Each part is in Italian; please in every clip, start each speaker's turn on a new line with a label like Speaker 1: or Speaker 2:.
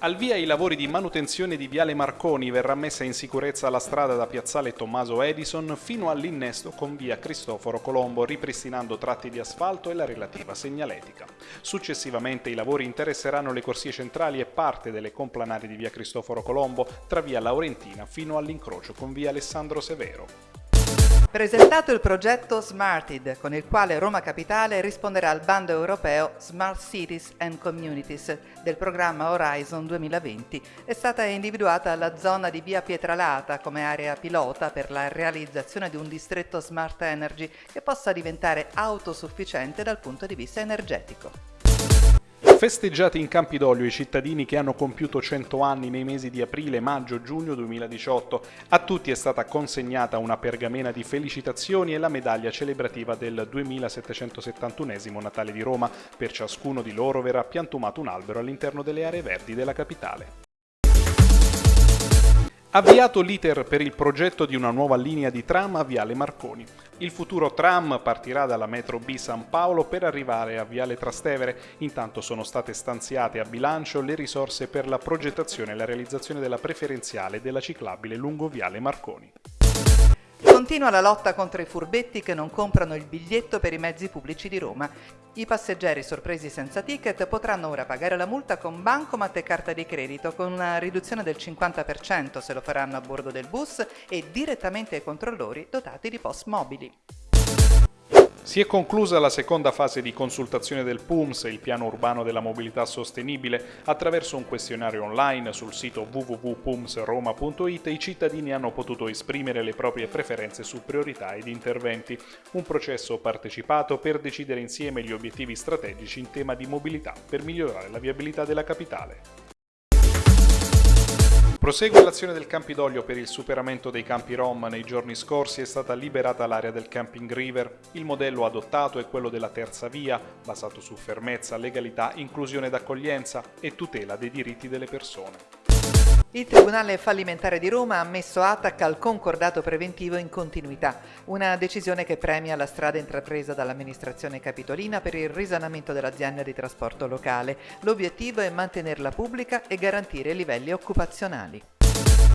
Speaker 1: Al via i lavori di manutenzione di Viale Marconi verrà messa in sicurezza la strada da Piazzale Tommaso Edison fino all'innesto con Via Cristoforo Colombo, ripristinando tratti di asfalto e la relativa segnaletica. Successivamente i lavori interesseranno le corsie centrali e parte delle complanari di Via Cristoforo Colombo tra Via Laurentina fino all'incrocio con Via Alessandro Severo.
Speaker 2: Presentato il progetto Smarted, con il quale Roma Capitale risponderà al bando europeo Smart Cities and Communities del programma Horizon 2020, è stata individuata la zona di via Pietralata come area pilota per la realizzazione di un distretto Smart Energy che possa diventare autosufficiente dal punto di vista energetico.
Speaker 1: Festeggiati in Campidoglio i cittadini che hanno compiuto 100 anni nei mesi di aprile, maggio, giugno 2018. A tutti è stata consegnata una pergamena di felicitazioni e la medaglia celebrativa del 2771 Natale di Roma. Per ciascuno di loro verrà piantumato un albero all'interno delle aree verdi della capitale. Avviato l'iter per il progetto di una nuova linea di tram a Viale Marconi. Il futuro tram partirà dalla metro B San Paolo per arrivare a Viale Trastevere, intanto sono state stanziate a bilancio le risorse per la progettazione e la realizzazione della preferenziale della ciclabile lungo Viale Marconi.
Speaker 2: Continua la lotta contro i furbetti che non comprano il biglietto per i mezzi pubblici di Roma. I passeggeri sorpresi senza ticket potranno ora pagare la multa con bancomat e carta di credito con una riduzione del 50% se lo faranno a bordo del bus e direttamente ai controllori dotati di post mobili.
Speaker 1: Si è conclusa la seconda fase di consultazione del PUMS, il piano urbano della mobilità sostenibile. Attraverso un questionario online sul sito www.pumsroma.it i cittadini hanno potuto esprimere le proprie preferenze su priorità ed interventi. Un processo partecipato per decidere insieme gli obiettivi strategici in tema di mobilità per migliorare la viabilità della capitale. Prosegue l'azione del Campidoglio per il superamento dei campi Rom. Nei giorni scorsi è stata liberata l'area del Camping River. Il modello adottato è quello della terza via, basato su fermezza, legalità, inclusione d'accoglienza e tutela dei diritti delle persone.
Speaker 2: Il Tribunale fallimentare di Roma ha messo ATAC al concordato preventivo in continuità, una decisione che premia la strada intrapresa dall'amministrazione capitolina per il risanamento dell'azienda di trasporto locale. L'obiettivo è mantenerla pubblica e garantire livelli occupazionali.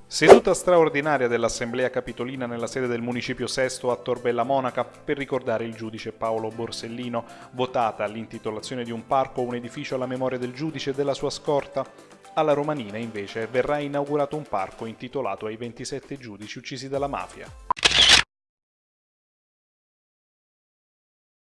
Speaker 1: Seduta straordinaria dell'Assemblea Capitolina nella sede del Municipio Sesto a Torbella Monaca per ricordare il giudice Paolo Borsellino, votata l'intitolazione di un parco o un edificio alla memoria del giudice e della sua scorta. Alla Romanina invece verrà inaugurato un parco intitolato ai 27 giudici uccisi dalla mafia.